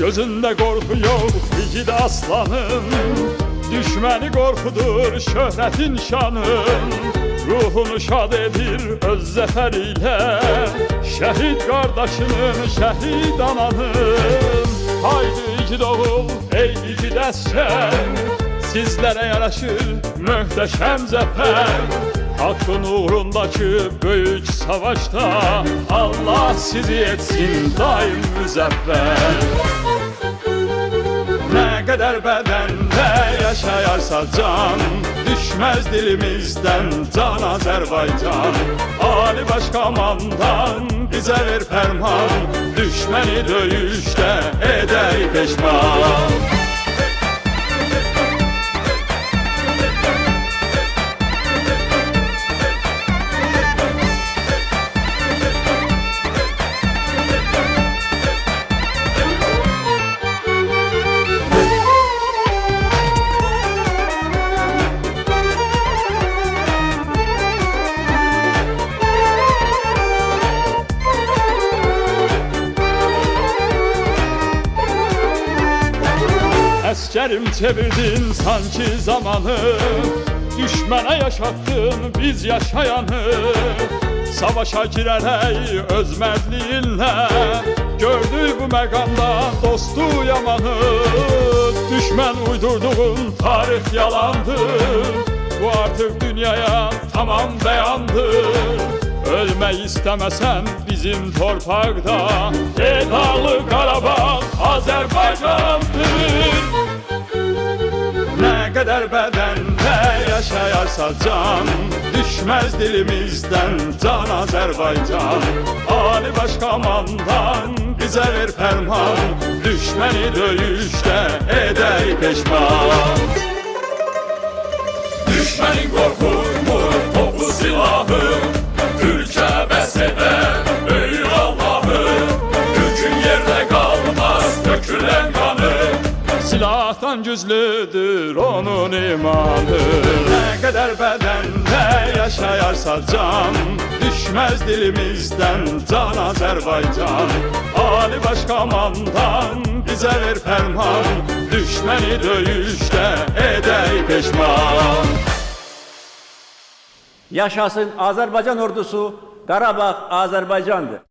Gözünde korku yok igid aslanın Düşməni qorxudur şöhrətin şanın Ruhunu şad edir öz zəfərilə Şəhid qardaşının, şəhid ananın Haydi igid oğul, ey igid əsgər Sizlərə yaraşır möhtəşəm zəfər Hakkın uğrundaki büyük savaşta. Allah sizi etsin daim müzeffer Ne kadar bedende yaşayarsa can Düşmez dilimizden can Azerbaycan. Ali Başkomandan bize ver ferman Düşmeni döyüşte eder peşman Əskerim çevirdin sanki zamanı. Düşmene yaşattın biz yaşayanı. Savaşa girerek öz mertliğinle Gördü bu meganda dostu yamanı. Düşmen uydurduğun tarih yalandır Bu artık dünyaya tamam beyandır Ölmeyi istemesen bizim torpakta. Dağlı Karabağ Azerbaycan'dır yaşayarsa can Düşmez dilimizden can Azerbaycan. Ali Başkomandan bize ver ferman Düşmeni dövüşte eder peşman. Düşmenin korkur Silahtan güçlüdür onun imanı. Ne kadar bedende yaşayarsa can Düşmez dilimizden can Azerbaycan. Ali Başkomandan bize ver ferman Düşmeni dövüşte eder peşman Yaşasın Azerbaycan ordusu, Karabağ Azerbaycan'dır.